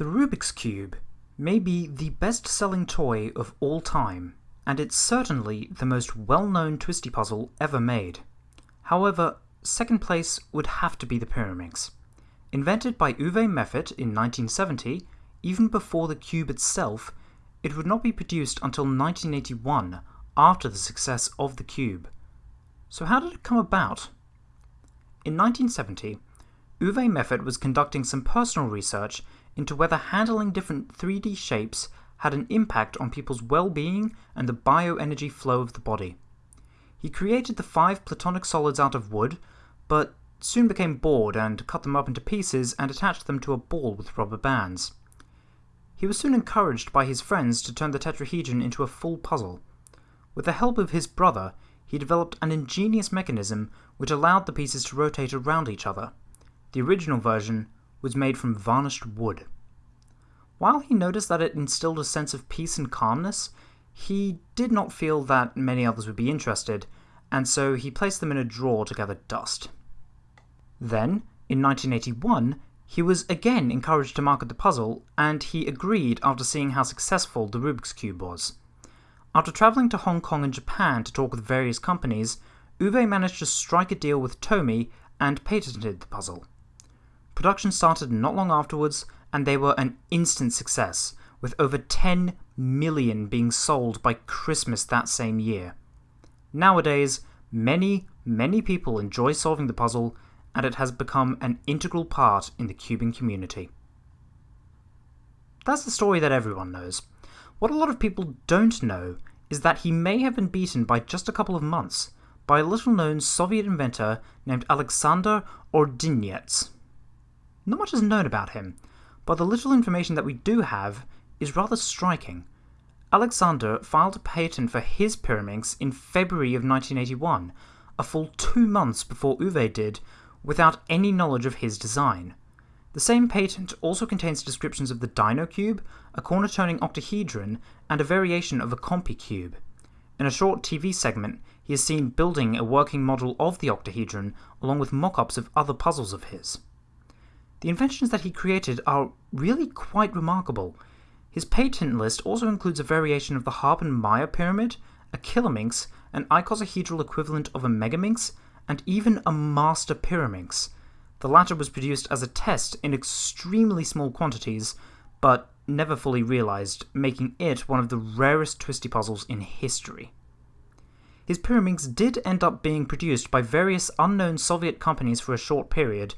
The Rubik's Cube may be the best-selling toy of all time, and it's certainly the most well-known twisty puzzle ever made. However, second place would have to be the Pyraminx. Invented by Uwe Meffert in 1970, even before the cube itself, it would not be produced until 1981, after the success of the cube. So how did it come about? In 1970, Uwe Meffert was conducting some personal research into whether handling different 3D shapes had an impact on people's well-being and the bioenergy flow of the body. He created the five platonic solids out of wood, but soon became bored and cut them up into pieces and attached them to a ball with rubber bands. He was soon encouraged by his friends to turn the tetrahedron into a full puzzle. With the help of his brother, he developed an ingenious mechanism which allowed the pieces to rotate around each other. The original version was made from varnished wood. While he noticed that it instilled a sense of peace and calmness, he did not feel that many others would be interested, and so he placed them in a drawer to gather dust. Then, in 1981, he was again encouraged to market the puzzle, and he agreed after seeing how successful the Rubik's Cube was. After travelling to Hong Kong and Japan to talk with various companies, Uwe managed to strike a deal with Tomy and patented the puzzle. Production started not long afterwards, and they were an instant success, with over 10 million being sold by Christmas that same year. Nowadays, many, many people enjoy solving the puzzle, and it has become an integral part in the cubing community. That's the story that everyone knows. What a lot of people don't know is that he may have been beaten by just a couple of months by a little known Soviet inventor named Alexander Ordyntsev. Not much is known about him, but the little information that we do have is rather striking. Alexander filed a patent for his Pyraminx in February of 1981, a full two months before Uwe did, without any knowledge of his design. The same patent also contains descriptions of the Dino Cube, a corner-turning octahedron, and a variation of a Compi Cube. In a short TV segment, he is seen building a working model of the octahedron along with mock-ups of other puzzles of his. The inventions that he created are really quite remarkable. His patent list also includes a variation of the Halpern-Meier pyramid, a Kilominx, an icosahedral equivalent of a Megaminx, and even a Master Pyraminx. The latter was produced as a test in extremely small quantities, but never fully realized, making it one of the rarest twisty puzzles in history. His Pyraminx did end up being produced by various unknown Soviet companies for a short period,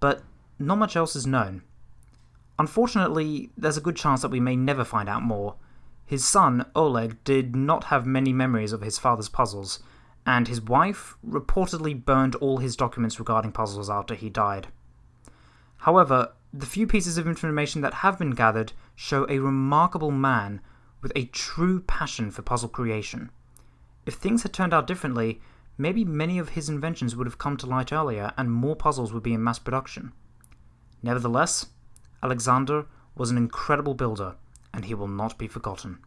but not much else is known. Unfortunately, there's a good chance that we may never find out more. His son, Oleg, did not have many memories of his father's puzzles, and his wife reportedly burned all his documents regarding puzzles after he died. However, the few pieces of information that have been gathered show a remarkable man with a true passion for puzzle creation. If things had turned out differently, maybe many of his inventions would have come to light earlier and more puzzles would be in mass production. Nevertheless, Alexander was an incredible builder, and he will not be forgotten.